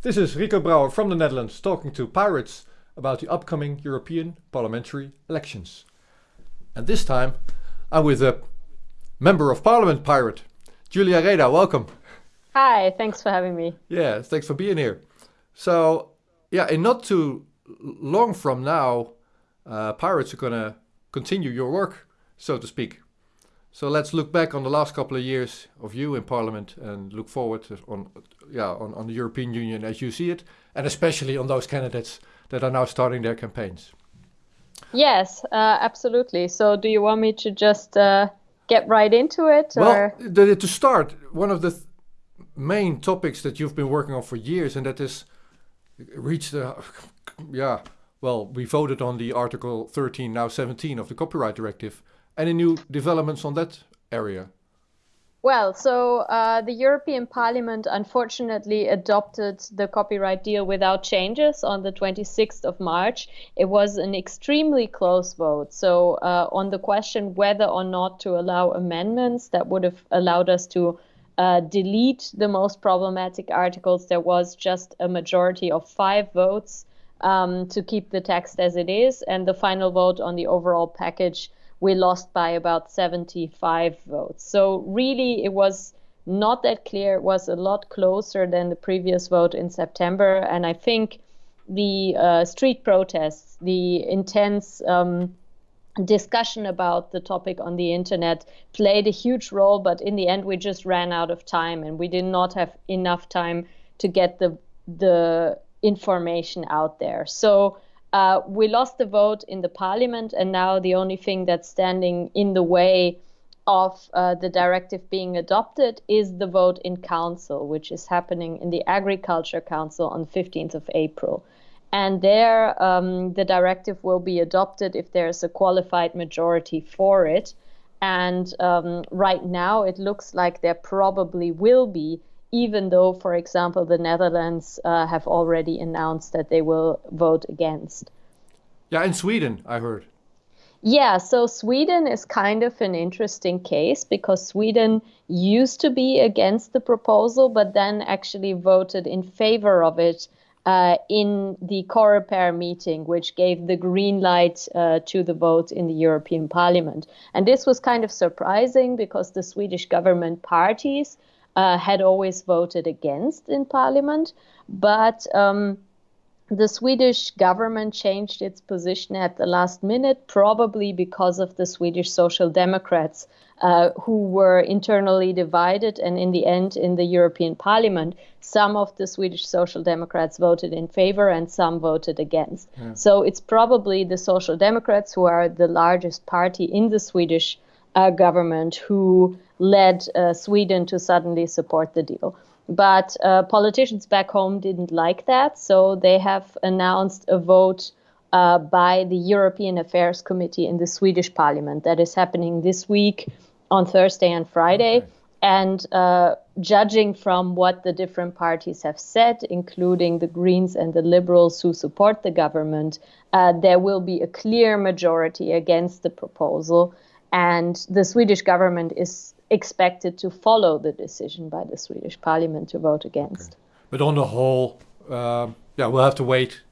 This is Rico Brouwer from the Netherlands talking to pirates about the upcoming European parliamentary elections. And this time I'm with a member of parliament pirate, Julia Reda. Welcome. Hi, thanks for having me. Yeah, thanks for being here. So, yeah, in not too long from now, uh, pirates are going to continue your work, so to speak. So let's look back on the last couple of years of you in Parliament and look forward on, yeah, on, on the European Union as you see it, and especially on those candidates that are now starting their campaigns. Yes, uh, absolutely. So do you want me to just uh, get right into it? Well, the, to start, one of the th main topics that you've been working on for years, and that is reached, uh, yeah, well, we voted on the Article 13, now 17 of the Copyright Directive, any new developments on that area? Well, so uh, the European Parliament unfortunately adopted the copyright deal without changes on the 26th of March. It was an extremely close vote. So, uh, on the question whether or not to allow amendments that would have allowed us to uh, delete the most problematic articles, there was just a majority of five votes um, to keep the text as it is. And the final vote on the overall package we lost by about 75 votes. So really, it was not that clear. It was a lot closer than the previous vote in September. And I think the uh, street protests, the intense um, discussion about the topic on the internet played a huge role. But in the end, we just ran out of time and we did not have enough time to get the the information out there. So uh, we lost the vote in the parliament, and now the only thing that's standing in the way of uh, the directive being adopted is the vote in council, which is happening in the Agriculture Council on 15th of April. And there, um, the directive will be adopted if there's a qualified majority for it. And um, right now, it looks like there probably will be even though, for example, the Netherlands uh, have already announced that they will vote against. Yeah, in Sweden, I heard. Yeah, so Sweden is kind of an interesting case because Sweden used to be against the proposal, but then actually voted in favor of it uh, in the Coreper meeting, which gave the green light uh, to the vote in the European Parliament. And this was kind of surprising because the Swedish government parties uh, had always voted against in parliament. But um, the Swedish government changed its position at the last minute, probably because of the Swedish Social Democrats, uh, who were internally divided. And in the end, in the European Parliament, some of the Swedish Social Democrats voted in favor and some voted against. Yeah. So it's probably the Social Democrats, who are the largest party in the Swedish uh, government, who led uh, Sweden to suddenly support the deal. But uh, politicians back home didn't like that, so they have announced a vote uh, by the European Affairs Committee in the Swedish Parliament that is happening this week on Thursday and Friday. Okay. And uh, judging from what the different parties have said, including the Greens and the Liberals who support the government, uh, there will be a clear majority against the proposal. And the Swedish government is expected to follow the decision by the Swedish parliament to vote against. Okay. But on the whole, uh, yeah, we'll have to wait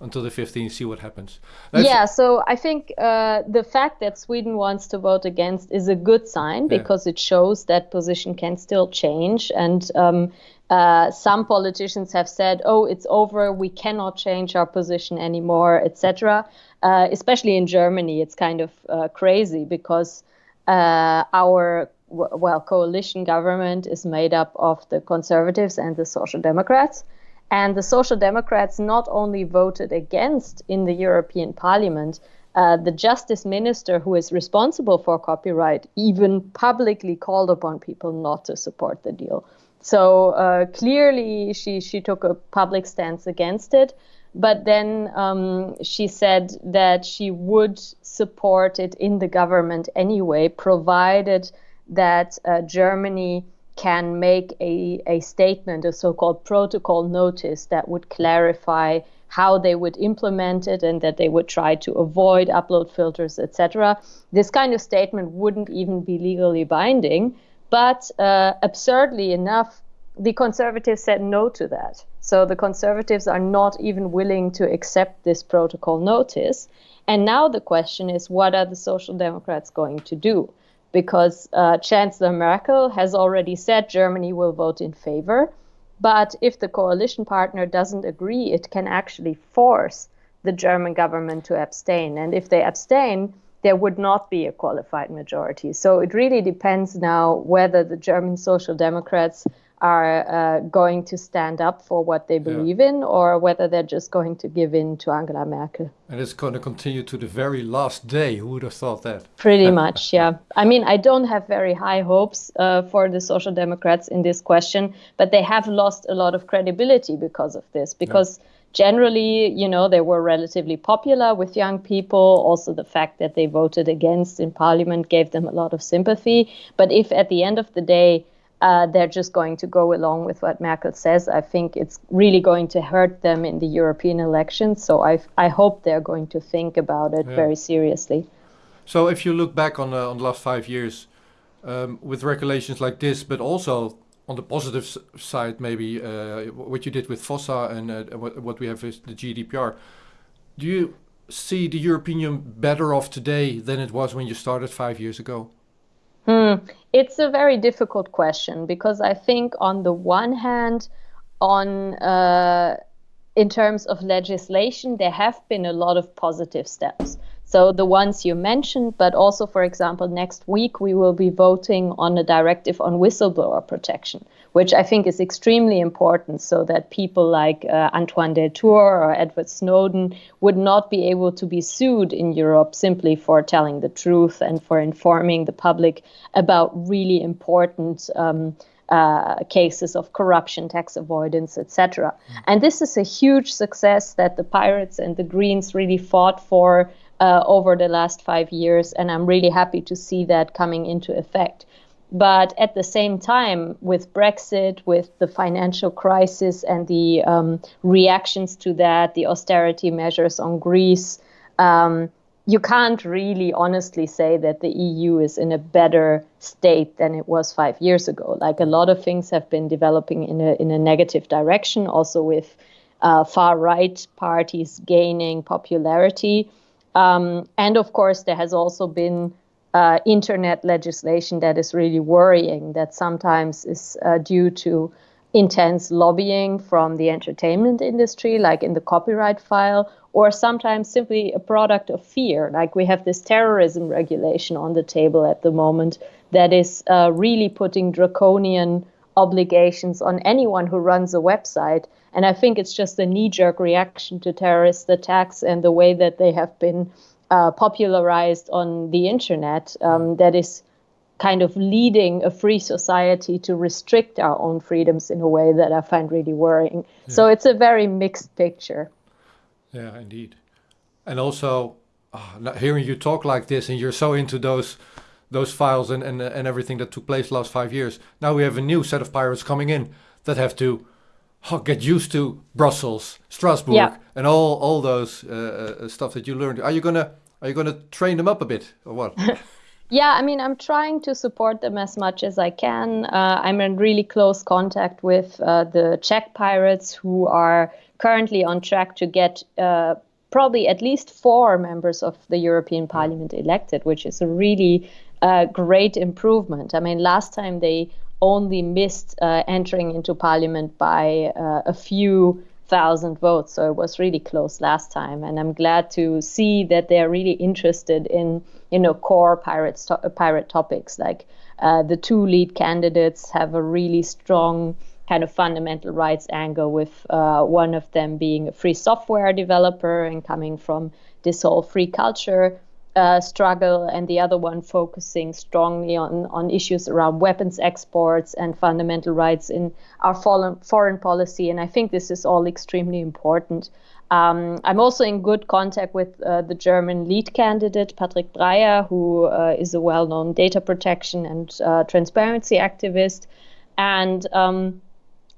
until the 15th, see what happens. That's yeah, so I think uh, the fact that Sweden wants to vote against is a good sign because yeah. it shows that position can still change. And um, uh, some politicians have said, "Oh, it's over. We cannot change our position anymore," etc. Uh, especially in Germany, it's kind of uh, crazy because uh, our well, coalition government is made up of the conservatives and the social democrats. And the social democrats not only voted against in the European Parliament, uh, the justice minister who is responsible for copyright even publicly called upon people not to support the deal. So uh, clearly, she, she took a public stance against it. But then um, she said that she would support it in the government anyway, provided that uh, Germany can make a, a statement, a so called protocol notice that would clarify how they would implement it and that they would try to avoid upload filters, etc. This kind of statement wouldn't even be legally binding, but uh, absurdly enough, the conservatives said no to that. So the conservatives are not even willing to accept this protocol notice. And now the question is what are the Social Democrats going to do? Because uh, Chancellor Merkel has already said Germany will vote in favor. But if the coalition partner doesn't agree, it can actually force the German government to abstain. And if they abstain, there would not be a qualified majority. So it really depends now whether the German Social Democrats are uh, going to stand up for what they believe yeah. in or whether they're just going to give in to Angela Merkel. And it's going to continue to the very last day. Who would have thought that? Pretty much, yeah. I mean, I don't have very high hopes uh, for the Social Democrats in this question, but they have lost a lot of credibility because of this, because. Yeah generally, you know, they were relatively popular with young people. Also, the fact that they voted against in parliament gave them a lot of sympathy. But if at the end of the day, uh, they're just going to go along with what Merkel says. I think it's really going to hurt them in the European elections. So I, I hope they're going to think about it yeah. very seriously. So if you look back on, uh, on the last five years, um, with regulations like this, but also on the positive side, maybe uh, what you did with FOSSA and uh, what, what we have is the GDPR. Do you see the European Union better off today than it was when you started five years ago? Hmm. It's a very difficult question because I think, on the one hand, on uh, in terms of legislation, there have been a lot of positive steps. So the ones you mentioned, but also, for example, next week we will be voting on a directive on whistleblower protection, which I think is extremely important so that people like uh, Antoine Deltour or Edward Snowden would not be able to be sued in Europe simply for telling the truth and for informing the public about really important um, uh, cases of corruption, tax avoidance, etc. Mm. And this is a huge success that the Pirates and the Greens really fought for uh, over the last five years, and I'm really happy to see that coming into effect. But at the same time, with Brexit, with the financial crisis and the um, reactions to that, the austerity measures on Greece, um, you can't really honestly say that the EU is in a better state than it was five years ago. Like a lot of things have been developing in a in a negative direction, also with uh, far right parties gaining popularity. Um, and of course, there has also been uh, internet legislation that is really worrying, that sometimes is uh, due to intense lobbying from the entertainment industry, like in the copyright file, or sometimes simply a product of fear. Like we have this terrorism regulation on the table at the moment that is uh, really putting draconian obligations on anyone who runs a website. And I think it's just a knee jerk reaction to terrorist attacks and the way that they have been uh, popularized on the internet um, that is kind of leading a free society to restrict our own freedoms in a way that I find really worrying. Yeah. So it's a very mixed picture. Yeah, indeed. And also, oh, hearing you talk like this and you're so into those those files and, and, and everything that took place last five years. Now we have a new set of pirates coming in that have to oh, get used to Brussels, Strasbourg, yeah. and all all those uh, uh, stuff that you learned. Are you gonna are you gonna train them up a bit or what? yeah, I mean, I'm trying to support them as much as I can. Uh, I'm in really close contact with uh, the Czech pirates who are currently on track to get uh, probably at least four members of the European Parliament elected, which is a really a great improvement. I mean, last time they only missed uh, entering into parliament by uh, a few thousand votes, so it was really close last time. And I'm glad to see that they're really interested in, you know, core pirate to- pirate topics. Like uh, the two lead candidates have a really strong kind of fundamental rights angle, with uh, one of them being a free software developer and coming from this whole free culture uh, struggle, and the other one focusing strongly on, on issues around weapons exports and fundamental rights in our foreign, foreign policy. And I think this is all extremely important. Um, I'm also in good contact with uh, the German lead candidate, Patrick Breyer, who uh, is a well known data protection and uh, transparency activist. And um,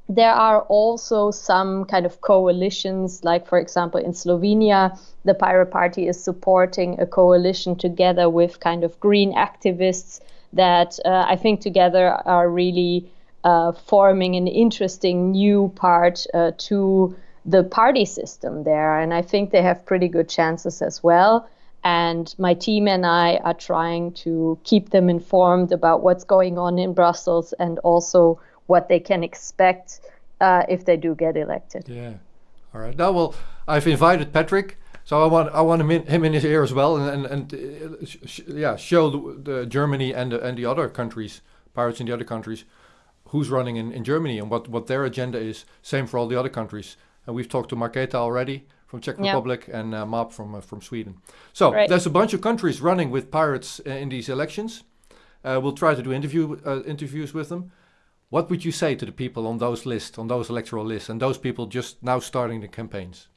there are also some kind of coalitions, like, for example, in Slovenia, the Pirate Party is supporting a coalition together with kind of green activists that uh, I think together are really uh, forming an interesting new part uh, to the party system there. And I think they have pretty good chances as well. And my team and I are trying to keep them informed about what's going on in Brussels and also what they can expect uh, if they do get elected. Yeah. All right. Now, well, I've invited Patrick, so I want I want him in, him in his ear as well, and and, and uh, sh yeah, show the, the, Germany and the, and the other countries, pirates in the other countries, who's running in, in Germany and what what their agenda is. Same for all the other countries. And we've talked to Marketa already from Czech Republic and uh, Map from uh, from Sweden. So right. there's a bunch of countries running with pirates uh, in these elections. Uh, we'll try to do interview uh, interviews with them. What would you say to the people on those lists, on those electoral lists, and those people just now starting the campaigns?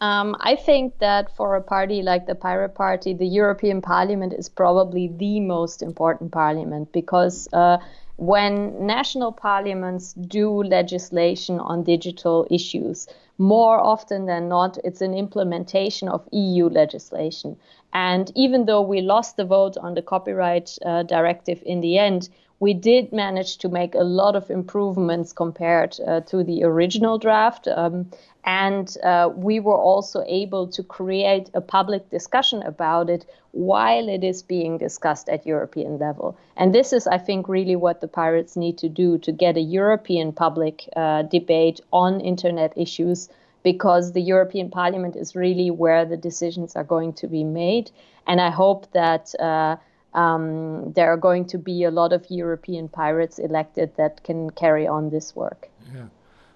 Um, I think that for a party like the Pirate Party, the European Parliament is probably the most important parliament because uh, when national parliaments do legislation on digital issues, more often than not, it's an implementation of EU legislation. And even though we lost the vote on the copyright uh, directive in the end, we did manage to make a lot of improvements compared uh, to the original draft. Um, and uh, we were also able to create a public discussion about it while it is being discussed at European level. And this is, I think, really what the pirates need to do to get a European public uh, debate on internet issues because the European Parliament is really where the decisions are going to be made. And I hope that uh, um, there are going to be a lot of European pirates elected that can carry on this work. Yeah.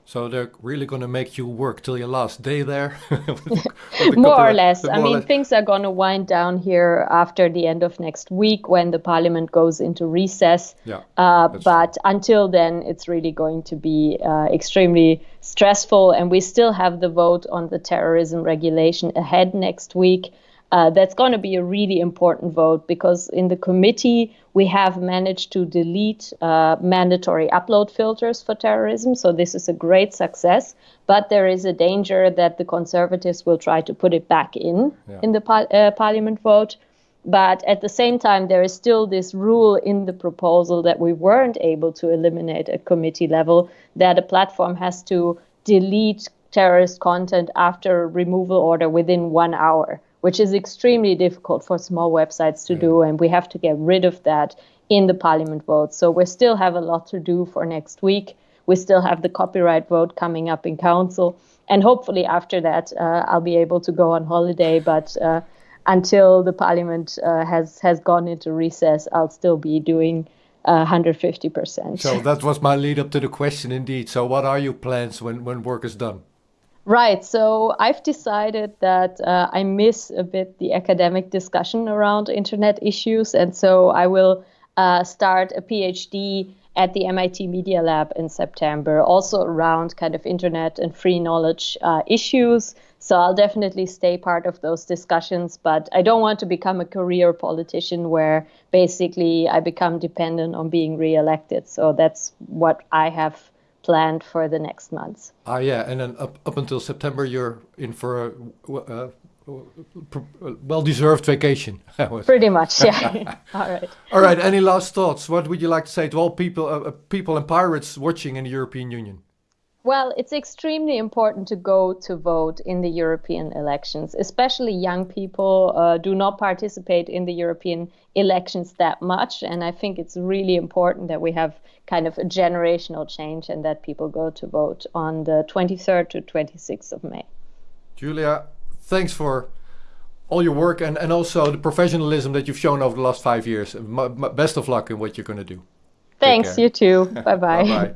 So they're really going to make you work till your last day there? with the, with the more or less. I mean, less. things are going to wind down here after the end of next week when the parliament goes into recess. Yeah, uh, but true. until then, it's really going to be uh, extremely stressful. And we still have the vote on the terrorism regulation ahead next week. Uh, that's going to be a really important vote because in the committee we have managed to delete uh, mandatory upload filters for terrorism. So this is a great success. But there is a danger that the conservatives will try to put it back in yeah. in the par- uh, parliament vote. But at the same time, there is still this rule in the proposal that we weren't able to eliminate at committee level that a platform has to delete terrorist content after a removal order within one hour which is extremely difficult for small websites to yeah. do. And we have to get rid of that in the parliament vote. So we still have a lot to do for next week. We still have the copyright vote coming up in council. And hopefully, after that, uh, I'll be able to go on holiday. But uh, until the parliament uh, has, has gone into recess, I'll still be doing. 150%. Uh, so that was my lead up to the question indeed. So what are your plans when, when work is done? Right. So I've decided that uh, I miss a bit the academic discussion around internet issues. And so I will uh, start a PhD at the MIT Media Lab in September, also around kind of internet and free knowledge uh, issues. So I'll definitely stay part of those discussions, but I don't want to become a career politician where basically I become dependent on being reelected. So that's what I have planned for the next months. Ah, yeah, and then up, up until September, you're in for a uh, well-deserved vacation. Pretty much, yeah. all right. All right. Any last thoughts? What would you like to say to all people, uh, uh people and pirates watching in the European Union? Well, it's extremely important to go to vote in the European elections, especially young people uh, do not participate in the European elections that much. And I think it's really important that we have kind of a generational change and that people go to vote on the 23rd to 26th of May. Julia, thanks for all your work and, and also the professionalism that you've shown over the last five years. best of luck in what you're going to do. Thanks, you too. Bye bye. bye bye.